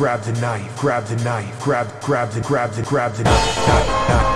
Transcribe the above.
grab the knife, grab the knife, grab, grab the, grab the, grab the knife.